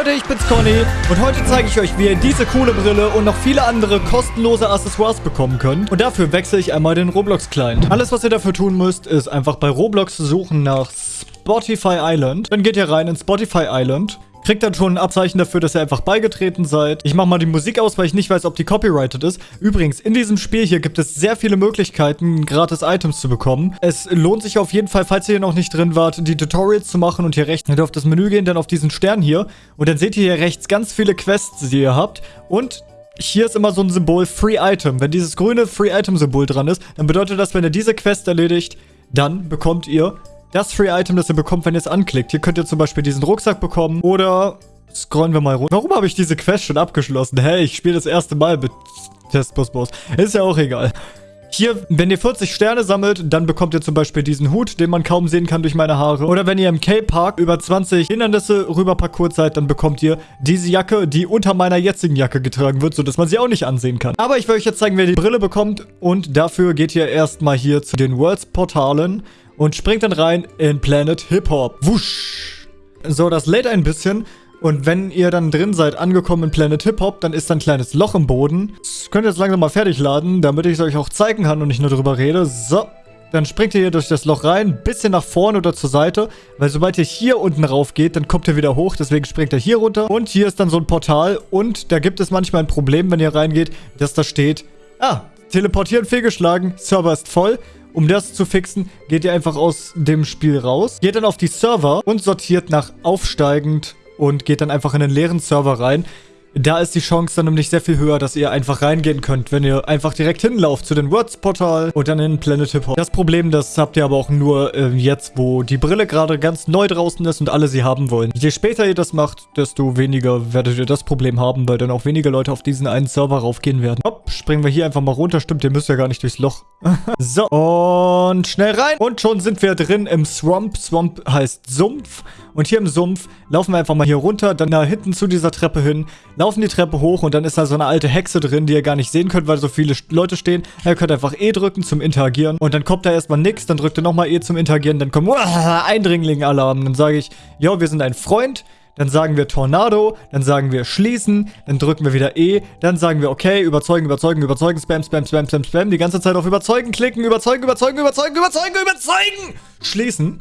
Leute, ich bin's Conny und heute zeige ich euch, wie ihr diese coole Brille und noch viele andere kostenlose Accessoires bekommen könnt. Und dafür wechsle ich einmal den Roblox-Client. Alles, was ihr dafür tun müsst, ist einfach bei Roblox suchen nach Spotify Island. Dann geht ihr rein in Spotify Island Kriegt dann schon ein Abzeichen dafür, dass ihr einfach beigetreten seid. Ich mache mal die Musik aus, weil ich nicht weiß, ob die copyrighted ist. Übrigens, in diesem Spiel hier gibt es sehr viele Möglichkeiten, gratis Items zu bekommen. Es lohnt sich auf jeden Fall, falls ihr hier noch nicht drin wart, die Tutorials zu machen und hier rechts. Ihr dürft das Menü gehen, dann auf diesen Stern hier. Und dann seht ihr hier rechts ganz viele Quests, die ihr habt. Und hier ist immer so ein Symbol Free Item. Wenn dieses grüne Free Item Symbol dran ist, dann bedeutet das, wenn ihr diese Quest erledigt, dann bekommt ihr das Free-Item, das ihr bekommt, wenn ihr es anklickt. Hier könnt ihr zum Beispiel diesen Rucksack bekommen oder scrollen wir mal runter. Warum habe ich diese Quest schon abgeschlossen? Hey, ich spiele das erste Mal mit Testbus Boss. Ist ja auch egal. Hier, wenn ihr 40 Sterne sammelt, dann bekommt ihr zum Beispiel diesen Hut, den man kaum sehen kann durch meine Haare. Oder wenn ihr im K-Park über 20 Hindernisse rüber parkour seid, dann bekommt ihr diese Jacke, die unter meiner jetzigen Jacke getragen wird, sodass man sie auch nicht ansehen kann. Aber ich will euch jetzt zeigen, wer die Brille bekommt. Und dafür geht ihr erstmal hier zu den Worlds-Portalen und springt dann rein in Planet Hip Hop. Wusch. So, das lädt ein bisschen. Und wenn ihr dann drin seid, angekommen in Planet Hip Hop, dann ist da ein kleines Loch im Boden. Das könnt ihr jetzt langsam mal fertig laden, damit ich es euch auch zeigen kann und nicht nur darüber rede. So. Dann springt ihr hier durch das Loch rein, bisschen nach vorne oder zur Seite, weil sobald ihr hier unten rauf geht, dann kommt ihr wieder hoch, deswegen springt ihr hier runter. Und hier ist dann so ein Portal und da gibt es manchmal ein Problem, wenn ihr reingeht, dass da steht, ah, teleportieren fehlgeschlagen, Server ist voll. Um das zu fixen, geht ihr einfach aus dem Spiel raus, geht dann auf die Server und sortiert nach aufsteigend und geht dann einfach in den leeren Server rein. Da ist die Chance dann nämlich sehr viel höher, dass ihr einfach reingehen könnt, wenn ihr einfach direkt hinlauft zu den Words-Portal und dann in Planet Hip Hop. Das Problem, das habt ihr aber auch nur äh, jetzt, wo die Brille gerade ganz neu draußen ist und alle sie haben wollen. Je später ihr das macht, desto weniger werdet ihr das Problem haben, weil dann auch weniger Leute auf diesen einen Server raufgehen werden. Hopp, springen wir hier einfach mal runter. Stimmt, ihr müsst ja gar nicht durchs Loch. so, und schnell rein. Und schon sind wir drin im Swamp. Swamp heißt Sumpf. Und hier im Sumpf laufen wir einfach mal hier runter, dann da hinten zu dieser Treppe hin, laufen die Treppe hoch und dann ist da so eine alte Hexe drin, die ihr gar nicht sehen könnt, weil so viele Leute stehen. Ihr könnt einfach E drücken zum Interagieren und dann kommt da erstmal nichts, dann drückt ihr nochmal E zum Interagieren, dann kommt Eindringling-Alarm. Dann sage ich, jo, wir sind ein Freund. Dann sagen wir Tornado, dann sagen wir schließen, dann drücken wir wieder E, dann sagen wir okay, überzeugen, überzeugen, überzeugen, spam, spam, spam, spam, spam, die ganze Zeit auf überzeugen klicken, überzeugen, überzeugen, überzeugen, überzeugen, überzeugen, schließen.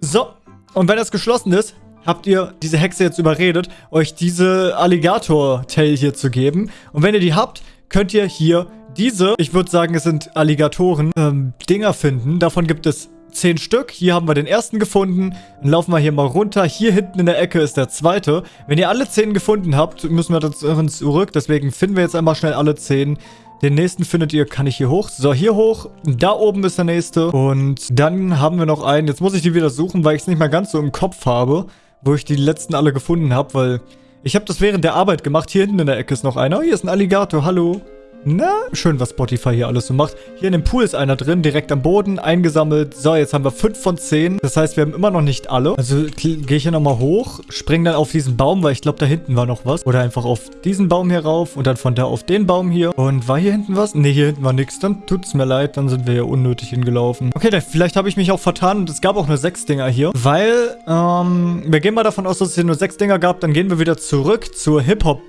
So, und wenn das geschlossen ist, habt ihr diese Hexe jetzt überredet, euch diese Alligator-Tail hier zu geben. Und wenn ihr die habt, könnt ihr hier diese, ich würde sagen, es sind Alligatoren, ähm, Dinger finden. Davon gibt es 10 Stück. Hier haben wir den ersten gefunden. Dann laufen wir hier mal runter. Hier hinten in der Ecke ist der zweite. Wenn ihr alle 10 gefunden habt, müssen wir dann zurück. Deswegen finden wir jetzt einmal schnell alle 10. Den nächsten findet ihr, kann ich hier hoch? So, hier hoch. Da oben ist der nächste. Und dann haben wir noch einen. Jetzt muss ich die wieder suchen, weil ich es nicht mehr ganz so im Kopf habe, wo ich die letzten alle gefunden habe, weil ich habe das während der Arbeit gemacht. Hier hinten in der Ecke ist noch einer. Oh, hier ist ein Alligator. Hallo. Na, schön, was Spotify hier alles so macht. Hier in dem Pool ist einer drin, direkt am Boden, eingesammelt. So, jetzt haben wir 5 von 10. Das heißt, wir haben immer noch nicht alle. Also gehe ich hier nochmal hoch, springe dann auf diesen Baum, weil ich glaube, da hinten war noch was. Oder einfach auf diesen Baum hier rauf und dann von da auf den Baum hier. Und war hier hinten was? Ne, hier hinten war nichts. Dann tut es mir leid, dann sind wir hier unnötig hingelaufen. Okay, dann, vielleicht habe ich mich auch vertan und es gab auch nur 6 Dinger hier. Weil, ähm, wir gehen mal davon aus, dass es hier nur 6 Dinger gab. Dann gehen wir wieder zurück zur Hip-Hop-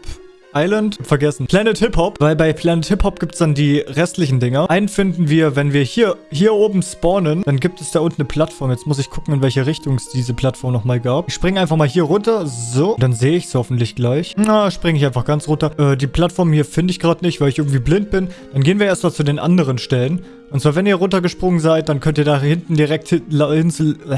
Island, vergessen. Planet Hip Hop, weil bei Planet Hip Hop gibt es dann die restlichen Dinger. Einen finden wir, wenn wir hier, hier oben spawnen, dann gibt es da unten eine Plattform. Jetzt muss ich gucken, in welche Richtung es diese Plattform nochmal gab. Ich springe einfach mal hier runter, so. Dann sehe ich es hoffentlich gleich. Na, springe ich einfach ganz runter. Äh, die Plattform hier finde ich gerade nicht, weil ich irgendwie blind bin. Dann gehen wir erstmal zu den anderen Stellen. Und zwar, wenn ihr runtergesprungen seid, dann könnt ihr da hinten direkt hin, äh,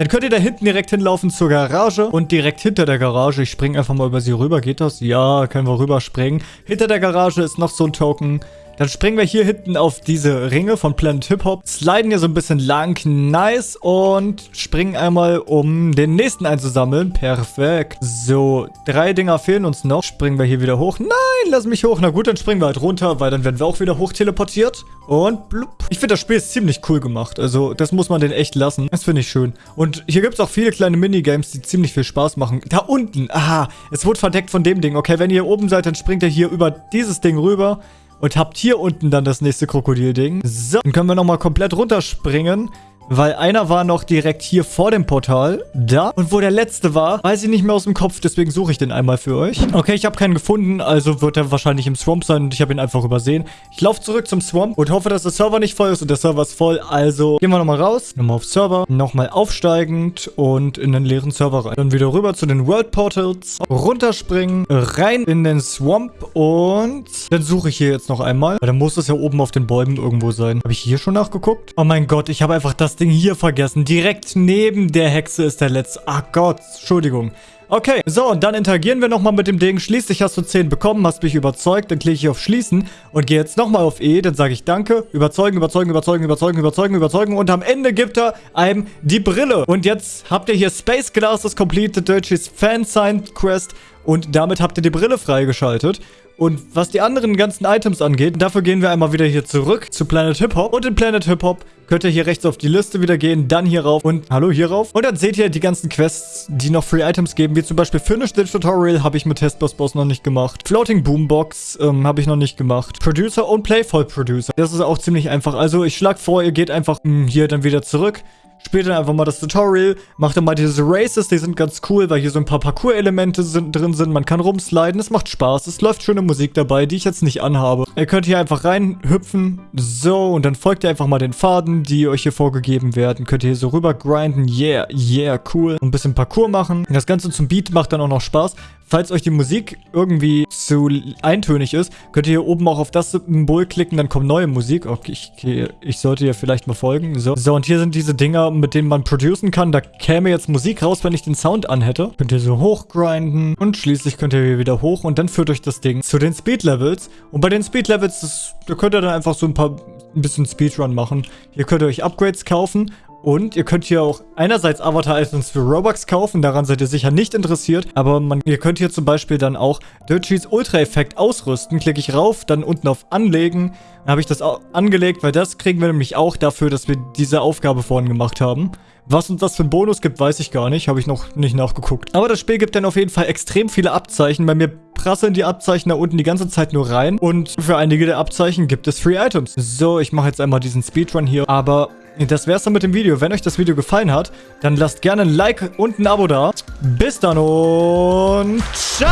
dann könnt ihr da hinten direkt hinlaufen zur Garage und direkt hinter der Garage, ich springe einfach mal über sie rüber, geht das? Ja, können wir rüberspringen. Hinter der Garage ist noch so ein Token. Dann springen wir hier hinten auf diese Ringe von Planet Hip Hop, sliden hier so ein bisschen lang, nice, und springen einmal, um den nächsten einzusammeln. Perfekt. So, drei Dinger fehlen uns noch. Springen wir hier wieder hoch. Nein, lass mich hoch. Na gut, dann springen wir halt runter, weil dann werden wir auch wieder hoch teleportiert. Und blub. Ich finde, das Spiel ist ziemlich cool gemacht. Also, das muss man den echt lassen. Das finde ich schön. Und hier gibt es auch viele kleine Minigames, die ziemlich viel Spaß machen. Da unten, aha, es wurde verdeckt von dem Ding. Okay, wenn ihr hier oben seid, dann springt ihr hier über dieses Ding rüber und habt hier unten dann das nächste Krokodilding. So, dann können wir nochmal komplett runterspringen. Weil einer war noch direkt hier vor dem Portal, da. Und wo der letzte war, weiß ich nicht mehr aus dem Kopf, deswegen suche ich den einmal für euch. Okay, ich habe keinen gefunden, also wird er wahrscheinlich im Swamp sein und ich habe ihn einfach übersehen. Ich laufe zurück zum Swamp und hoffe, dass der Server nicht voll ist und der Server ist voll, also gehen wir nochmal raus, nochmal auf Server, nochmal aufsteigend und in den leeren Server rein. Dann wieder rüber zu den World Portals, runterspringen, rein in den Swamp und dann suche ich hier jetzt noch einmal. Weil dann muss es ja oben auf den Bäumen irgendwo sein. Habe ich hier schon nachgeguckt? Oh mein Gott, ich habe einfach das Ding hier vergessen. Direkt neben der Hexe ist der letzte. Ach Gott, Entschuldigung. Okay, so, und dann interagieren wir nochmal mit dem Ding. Schließlich hast du 10 bekommen, hast mich überzeugt. Dann klicke ich auf Schließen und gehe jetzt nochmal auf E. Dann sage ich Danke. Überzeugen, überzeugen, überzeugen, überzeugen, überzeugen, überzeugen. Und am Ende gibt er einem die Brille. Und jetzt habt ihr hier Space Glasses Completed Deutsches Fan Signed Quest. Und damit habt ihr die Brille freigeschaltet. Und was die anderen ganzen Items angeht, dafür gehen wir einmal wieder hier zurück zu Planet Hip Hop. Und in Planet Hip Hop könnt ihr hier rechts auf die Liste wieder gehen, dann hier rauf und hallo hier rauf. Und dann seht ihr die ganzen Quests, die noch Free Items geben, wie zum Beispiel Finish the Tutorial habe ich mit Testboss Boss noch nicht gemacht. Floating Boombox ähm, habe ich noch nicht gemacht. Producer und Playful Producer. Das ist auch ziemlich einfach. Also ich schlage vor, ihr geht einfach mh, hm, hier dann wieder zurück Spielt dann einfach mal das Tutorial, macht dann mal diese Races, die sind ganz cool, weil hier so ein paar Parcours-Elemente drin sind. Man kann rumsliden, es macht Spaß, es läuft schöne Musik dabei, die ich jetzt nicht anhabe. Ihr könnt hier einfach reinhüpfen, so, und dann folgt ihr einfach mal den Faden, die euch hier vorgegeben werden. Könnt ihr hier so rüber grinden, yeah, yeah, cool. Und ein bisschen Parcours machen. Das Ganze zum Beat macht dann auch noch Spaß. Falls euch die Musik irgendwie zu eintönig ist, könnt ihr hier oben auch auf das Symbol klicken, dann kommt neue Musik. Okay, ich, ich sollte ja vielleicht mal folgen. So. so, und hier sind diese Dinger, mit denen man producen kann. Da käme jetzt Musik raus, wenn ich den Sound anhätte. Könnt ihr so hochgrinden und schließlich könnt ihr hier wieder hoch und dann führt euch das Ding zu den Speed Levels. Und bei den Speed Levels, da könnt ihr dann einfach so ein paar, ein bisschen Speedrun machen. Hier könnt ihr euch Upgrades kaufen und ihr könnt hier auch einerseits Avatar-Items für Robux kaufen, daran seid ihr sicher nicht interessiert, aber man, ihr könnt hier zum Beispiel dann auch Dirtcheese Ultra-Effekt ausrüsten. Klicke ich rauf, dann unten auf Anlegen, dann habe ich das angelegt, weil das kriegen wir nämlich auch dafür, dass wir diese Aufgabe vorhin gemacht haben. Was uns das für einen Bonus gibt, weiß ich gar nicht. Habe ich noch nicht nachgeguckt. Aber das Spiel gibt dann auf jeden Fall extrem viele Abzeichen. Bei mir prasseln die Abzeichen da unten die ganze Zeit nur rein. Und für einige der Abzeichen gibt es Free Items. So, ich mache jetzt einmal diesen Speedrun hier. Aber das wär's dann mit dem Video. Wenn euch das Video gefallen hat, dann lasst gerne ein Like und ein Abo da. Bis dann und ciao!